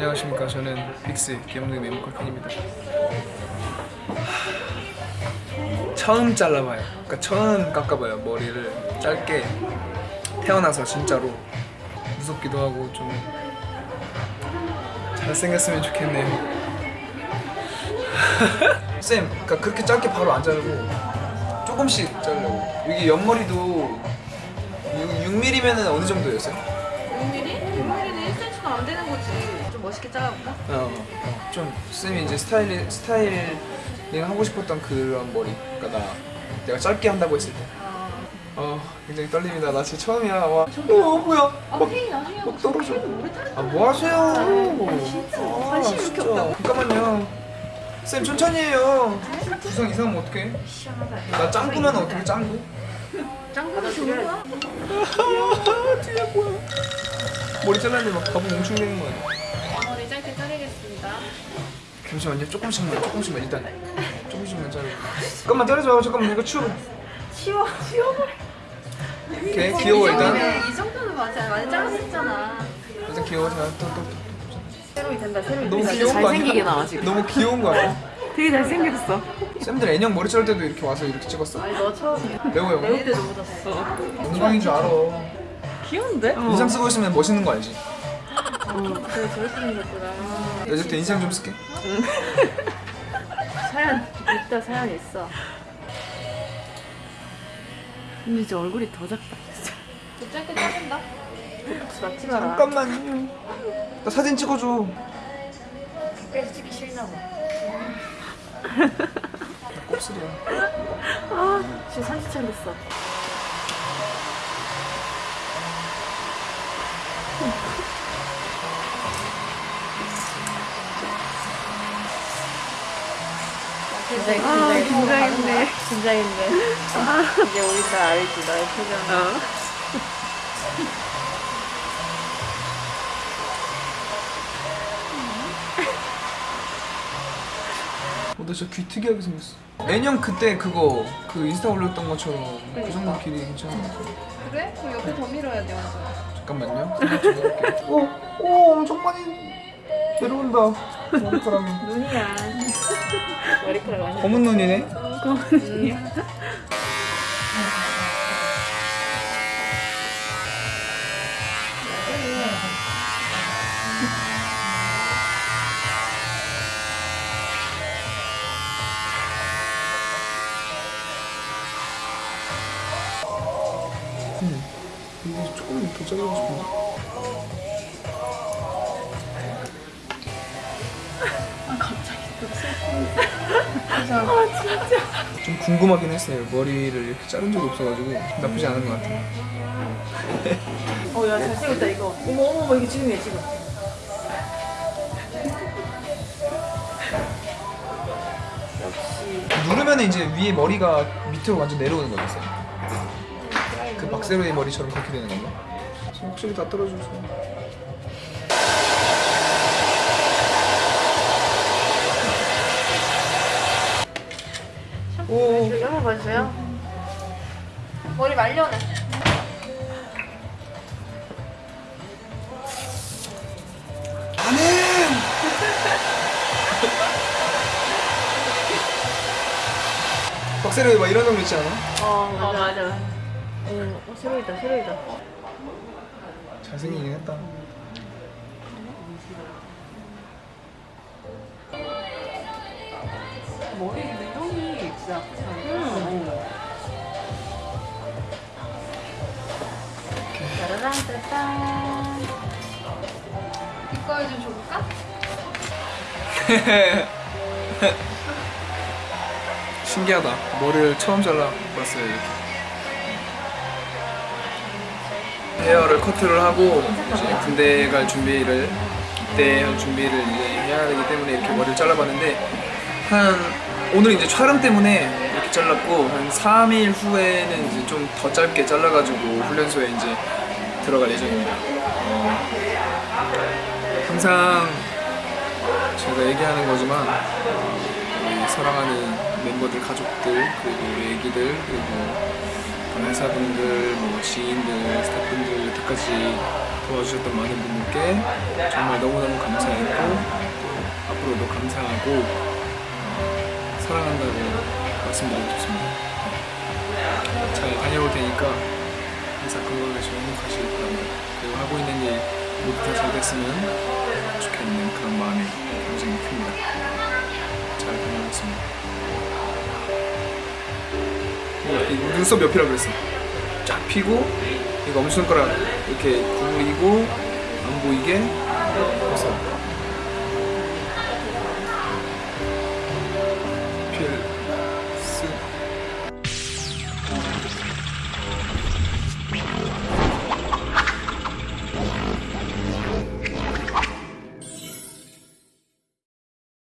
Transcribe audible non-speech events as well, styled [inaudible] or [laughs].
안녕하십니까 저는 빅스 기영능 메모컬 팬입니다 처음 잘라봐요 그러니까 처음 깎아봐요 머리를 짧게 태어나서 진짜로 무섭기도 하고 좀 잘생겼으면 좋겠네요 [laughs] 쌤 그러니까 그렇게 짧게 바로 안 자르고 조금씩 자르려고 여기 옆머리도 6mm면은 어느 정도였어요? 6mm? 6mm는 1cm도 안 되는 거지. 좀 멋있게 잘라볼까? 어, 어, 좀 쌤이 이제 스타일 스타일링 하고 싶었던 그런 머리. 그러니까 나 내가 짧게 한다고 했을 때. 어, 굉장히 떨립니다. 나 진짜 처음이야. 와. 어, 뭐야? 아, 막, 나중에 막 떨어져. 아, 뭐 하세요? 진짜 아, 관심 이렇게 진짜. 없다고? 잠깐만요. 쌤 천천히 해요. 부상 이상하면 어떡해? 나 짱구면 어떻게 짱구? 짱구도 좋은 거야? [laughs] 뒤에 뭐야? 머리 잘랐는데 막 가방 엄청 되는 거 아니야? 잠시만요. 조금씩만, 조금씩만 일단 조금씩만 자르고. 잠깐만 자르죠. 잠깐만 이거 치워. 치워, 치워버려. 오케이 귀여워 일단. 이 정도는 맞아. 많이 잘랐었잖아. 일단 귀여워. 자, 또, 또, 또. 새로이 된다, 새로이 너무. 귀여운 거 아니야? 잘생기게 나와, 지금. 너무 귀여운 거 아니야? 되게 잘생겼어. 쌤들 애녕 머리 자를 때도 이렇게 와서 이렇게 찍었어? 아니, 너 처음. 레오 형. 내일 때도 묻었어. 영광인 줄 알아. 귀여운데? 인상 쓰고 있으면 멋있는 거 알지? 어, 되게 저렇게 생겼구나. 이제부터 인상 좀 쓸게. 사연 있다, 사연 있어. 근데 이제 얼굴이 더 작다, 진짜. 좀 짧게 자른다? 맞지 마라. 잠깐만요. 나 사진 찍어줘. 그래서 찍기 싫나 봐. 나 곱슬이야. 아, 지금 30차 됐어. 긴장, 아, 긴장했네. 긴장했네. 이제 우리 다 알지, 너의 표정. 어, 나 진짜 귀 특이하게 생겼어. 애녕 그때 그거 그 인스타 올렸던 것처럼 그 정도 길이 괜찮은 것 같아. 그래? 그럼 옆에 더 밀어야 돼, 완전. 잠깐만요. 오, 오, 엄청 많이 내려온다. 머리카락이. 눈이야. 머리카락 완전. 검은 눈이네. 눈이야. 응. 근데 조금 더 자르고 싶은데. 좀 궁금하긴 했어요. 머리를 이렇게 자른 적이 없어가지고 나쁘지 않은 것 같아요. 어, 야, 잘생겼다, 이거. 어머, 어머, 어머, 이게 지금이야, 지금. 역시. 누르면 이제 위에 머리가 밑으로 완전 내려오는 거였어요. 그 박세로의 머리처럼 그렇게 되는 건가? 확실히 다 떨어져서. 오, 여기 한번 봐주세요. 머리 말려내. 안해! 박세로의 막 이런 정도 있지 않아? 어, 맞아. 맞아. 어, 어, 새로이다, 새로이다. 잘생기긴 했다. 머리 진짜 음. 짜라란 짜잔. 이거 좀 줘볼까? 신기하다. 머리를 처음 잘라봤어요 이렇게. 헤어를 커트를 하고 군대 갈 준비를 할 준비를 이제 해야 되기 때문에 이렇게 머리를 잘라봤는데 한 오늘 이제 촬영 때문에 이렇게 잘랐고 한 3일 후에는 이제 좀 더 짧게 잘라가지고 훈련소에 이제 들어갈 예정입니다. 어, 항상 제가 얘기하는 거지만 우리 사랑하는 멤버들, 가족들, 그리고 우리 애기들, 그리고 회사분들, 뭐 지인들, 스태프분들, 여태까지 도와주셨던 많은 분들께 정말 너무너무 감사했고 꼭 어, 사랑한다고 말씀드리고 싶습니다. 잘 다녀올 테니까 항상 건강하시고 행복하시길 바랍니다. 그리고 하고 있는 일 모두 다 잘 됐으면 좋겠는 그런 마음이 굉장히 큽니다. 잘 다녀오겠습니다. 이 눈썹 옆이라 그랬어. 쫙 피고 이거 엄지손가락 이렇게 구부리고 안 보이게 해서